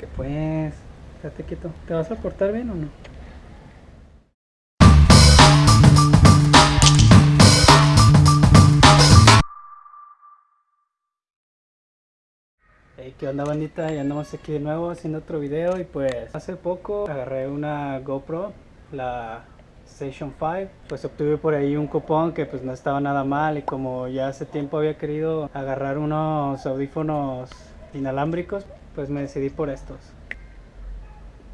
Que pues, quédate quieto. ¿Te vas a portar bien o no? Hey, ¿qué onda bandita? Ya andamos aquí de nuevo haciendo otro video y pues hace poco agarré una GoPro, la Station 5 pues obtuve por ahí un cupón que pues no estaba nada mal y como ya hace tiempo había querido agarrar unos audífonos inalámbricos pues me decidí por estos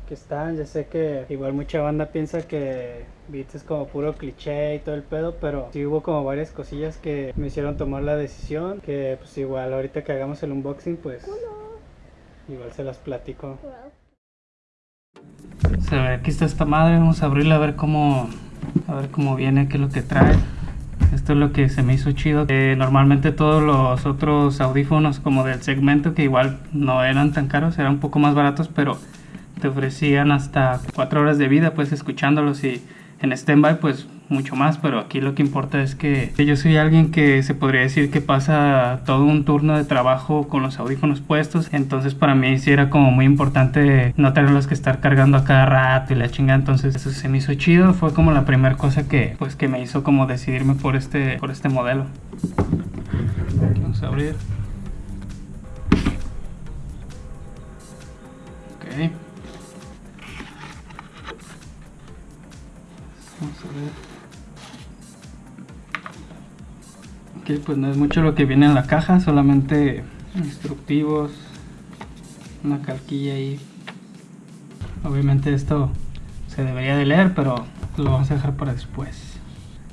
que están, ya sé que igual mucha banda piensa que Beats es como puro cliché y todo el pedo, pero sí hubo como varias cosillas que me hicieron tomar la decisión, que pues igual ahorita que hagamos el unboxing pues igual se las platico. Se ve, aquí está esta madre, vamos a abrirla a ver cómo a ver cómo viene, qué es lo que trae. Esto es lo que se me hizo chido. normalmente todos los otros audífonos como del segmento que igual no eran tan caros, eran un poco más baratos, pero te ofrecían hasta 4 horas de vida pues escuchándolos y en standby pues mucho más, pero aquí lo que importa es que yo soy alguien que se podría decir que pasa todo un turno de trabajo con los audífonos puestos, entonces para mí sí era como muy importante no tenerlos que estar cargando a cada rato y la chingada, entonces eso se me hizo chido, fue como la primera cosa que pues que me hizo como decidirme por este por este modelo. Vamos a abrir. Pues no es mucho lo que viene en la caja, solamente instructivos, una calquilla ahí. Obviamente esto se debería de leer, pero lo vamos a dejar para después.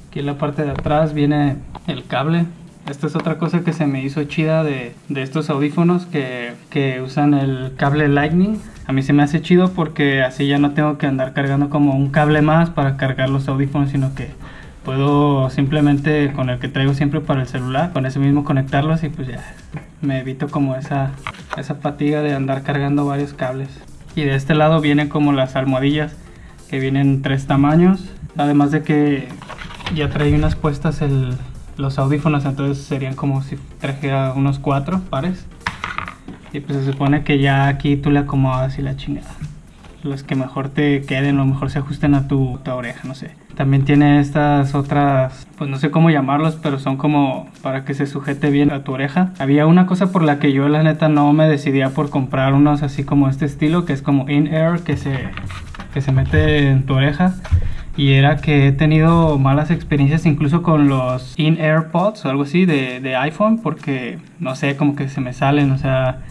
Aquí en la parte de atrás viene el cable. Esta es otra cosa que se me hizo chida de, de estos audífonos que, que usan el cable Lightning a mí se me hace chido porque así ya no tengo que andar cargando como un cable más para cargar los audífonos, sino que puedo simplemente con el que traigo siempre para el celular, con ese mismo conectarlos y pues ya me evito como esa, esa fatiga de andar cargando varios cables. Y de este lado vienen como las almohadillas que vienen tres tamaños, además de que ya trae unas puestas el, los audífonos, entonces serían como si trajera unos cuatro pares. Y pues se supone que ya aquí tú le acomodas y la chingada. Los que mejor te queden o mejor se ajusten a tu, oreja, no sé. También tiene estas otras, pues no sé cómo llamarlos, pero son como para que se sujete bien a tu oreja. Había una cosa por la que yo la neta no me decidía por comprar unos así como este estilo, que es como in-air, que se, que se mete en tu oreja y era que he tenido malas experiencias incluso con los in-air pods o algo así de, de, iPhone porque no sé, como que se me salen, o sea,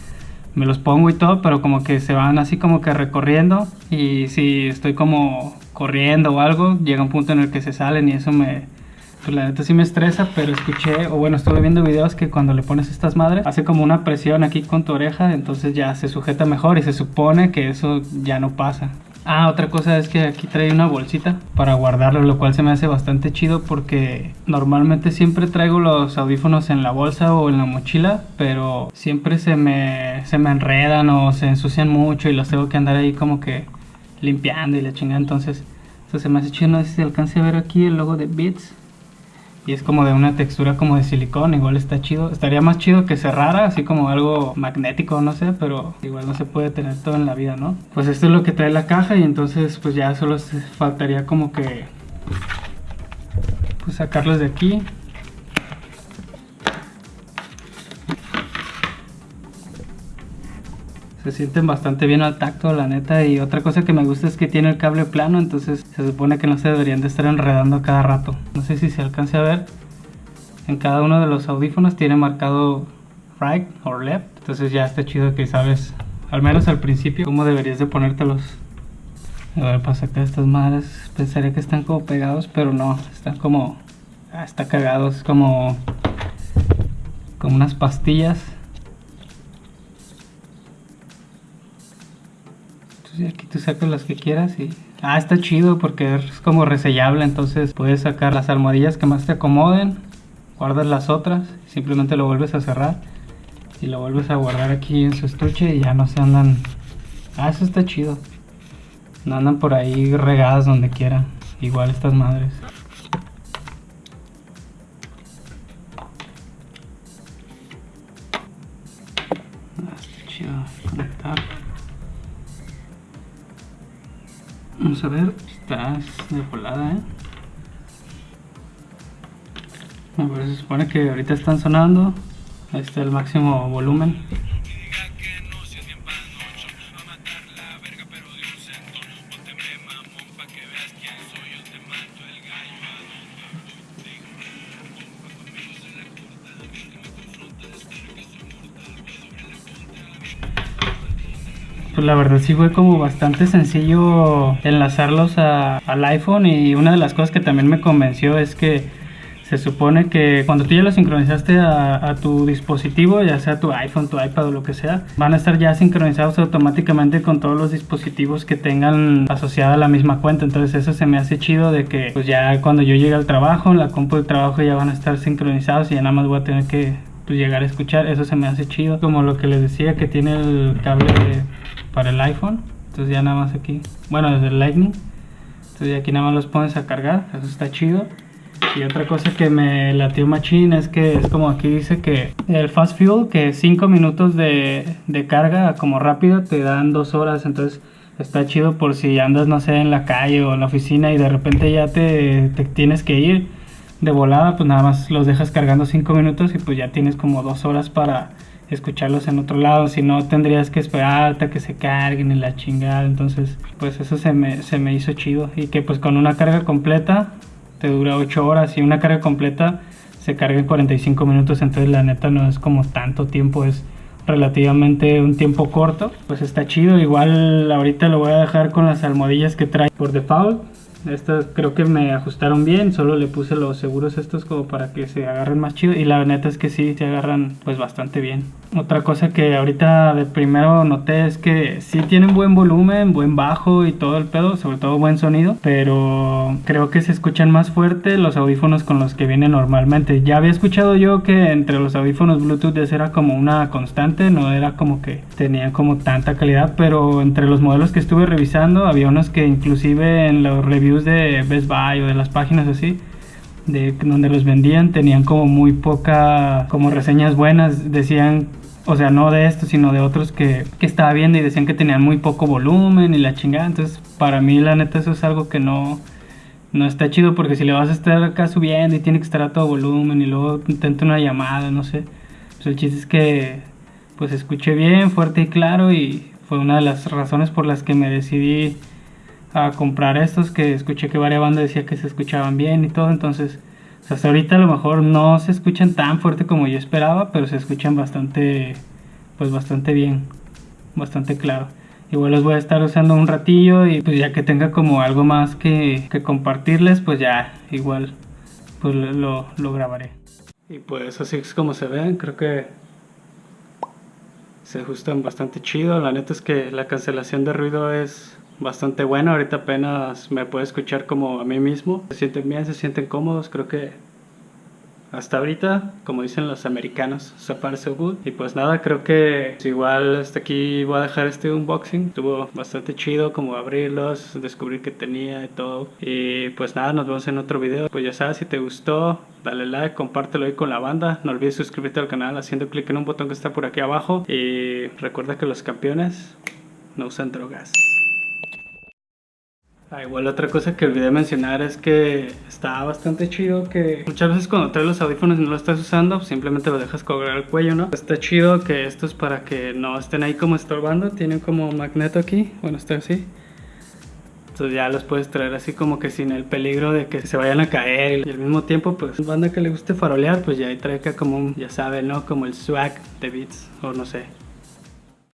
me los pongo y todo, pero como que se van así como que recorriendo y si estoy como corriendo o algo, llega un punto en el que se salen y eso me, pues la neta sí me estresa, pero escuché, o bueno, estuve viendo videos que cuando le pones estas madres, hace como una presión aquí con tu oreja, entonces ya se sujeta mejor y se supone que eso ya no pasa. Ah, otra cosa es que aquí trae una bolsita para guardarlo, lo cual se me hace bastante chido porque normalmente siempre traigo los audífonos en la bolsa o en la mochila, pero siempre se me, se me enredan o se ensucian mucho y los tengo que andar ahí como que limpiando y la chingada, entonces eso se me hace chido, no sé si se alcance a ver aquí el logo de Beats y es como de una textura como de silicón, igual está chido. Estaría más chido que cerrara, así como algo magnético, no sé, pero igual no se puede tener todo en la vida, ¿no? Pues esto es lo que trae la caja y entonces pues ya solo faltaría como que pues sacarlos de aquí. Se sienten bastante bien al tacto, la neta. Y otra cosa que me gusta es que tiene el cable plano, entonces se supone que no se deberían de estar enredando cada rato. No sé si se alcance a ver. En cada uno de los audífonos tiene marcado right o left. Entonces ya está chido que sabes, al menos al principio, cómo deberías de ponértelos. A ver, para sacar estas madres, pensaría que están como pegados, pero no, están como... Ah, está cagados, como... Como unas pastillas y aquí tú sacas las que quieras y... Ah, está chido porque es como resellable, entonces puedes sacar las almohadillas que más te acomoden, guardas las otras, simplemente lo vuelves a cerrar y lo vuelves a guardar aquí en su estuche y ya no se andan... Ah, eso está chido. No andan por ahí regadas donde quiera, igual estas madres. A ver, está de volada, ¿eh? A ver, se supone que ahorita están sonando. Ahí está el máximo volumen. Pues la verdad sí fue como bastante sencillo enlazarlos al iPhone y una de las cosas que también me convenció es que se supone que cuando tú ya lo sincronizaste a, tu dispositivo, ya sea tu iPhone, tu iPad o lo que sea, van a estar ya sincronizados automáticamente con todos los dispositivos que tengan asociada la misma cuenta. Entonces eso se me hace chido de que pues ya cuando yo llegue al trabajo, la compu de trabajo ya van a estar sincronizados y ya nada más voy a tener que pues, llegar a escuchar. Eso se me hace chido. Como lo que les decía que tiene el cable para el iPhone. Entonces ya nada más aquí, bueno desde el Lightning. Entonces aquí nada más los pones a cargar, eso está chido. Y otra cosa que me latió machine es que es como aquí dice que el fast fuel, que 5 minutos de, de, carga como rápido te dan 2 horas, entonces está chido por si andas, no sé, en la calle o en la oficina y de repente ya te, te tienes que ir de volada, pues nada más los dejas cargando 5 minutos y pues ya tienes como 2 horas para escucharlos en otro lado, si no tendrías que esperar hasta que se carguen y la chingada, entonces pues eso se me, se me hizo chido. Y que pues con una carga completa te dura 8 horas y una carga completa se carga en 45 minutos, entonces la neta no es como tanto tiempo, es relativamente un tiempo corto, pues está chido, igual ahorita lo voy a dejar con las almohadillas que trae por default, estas creo que me ajustaron bien, solo le puse los seguros estos como para que se agarren más chido y la neta es que sí, se agarran pues bastante bien. Otra cosa que ahorita de primero noté es que sí tienen buen volumen, buen bajo y todo el pedo, sobre todo buen sonido, pero creo que se escuchan más fuerte los audífonos con los que vienen normalmente. Ya había escuchado yo que entre los audífonos Bluetooth esa era como una constante, no era como que tenían como tanta calidad, pero entre los modelos que estuve revisando había unos que inclusive en los reviews de Best Buy o de las páginas así de donde los vendían tenían como muy poca como reseñas buenas decían o sea, no de estos, sino de otros que, que, estaba viendo y decían que tenían muy poco volumen y la chingada. Entonces, para mí, la neta, eso es algo que no, no está chido porque si le vas a estar acá subiendo y tiene que estar a todo volumen y luego intenta una llamada, no sé. Pues el chiste es que, pues, escuché bien, fuerte y claro y fue una de las razones por las que me decidí a comprar estos, que escuché que varias bandas decía que se escuchaban bien y todo, entonces hasta ahorita a lo mejor no se escuchan tan fuerte como yo esperaba, pero se escuchan bastante, pues bastante bien, bastante claro. Igual los voy a estar usando un ratillo y pues ya que tenga como algo más que, que compartirles, pues ya igual pues lo, lo grabaré. Y pues así es como se ven, creo que se ajustan bastante chido. La neta es que la cancelación de ruido es bastante bueno. Ahorita apenas me puedo escuchar como a mí mismo. Se sienten bien, se sienten cómodos. Creo que hasta ahorita, como dicen los americanos, so far so good. Y pues nada, creo que igual hasta aquí voy a dejar este unboxing. Estuvo bastante chido como abrirlos, descubrir que tenía y todo. Y pues nada, nos vemos en otro video. Pues ya sabes, si te gustó, dale like, compártelo ahí con la banda. No olvides suscribirte al canal haciendo clic en un botón que está por aquí abajo. Y recuerda que los campeones no usan drogas. Ah, igual otra cosa que olvidé mencionar es que está bastante chido que muchas veces cuando traes los audífonos y no lo estás usando, simplemente lo dejas colgar al cuello, ¿no? Está chido que esto es para que no estén ahí como estorbando, tienen como magneto aquí, bueno, está así. Entonces ya los puedes traer así como que sin el peligro de que se vayan a caer y al mismo tiempo pues banda que le guste farolear pues ya ahí trae acá como un, ya saben, ¿no? Como el swag de Beats o no sé,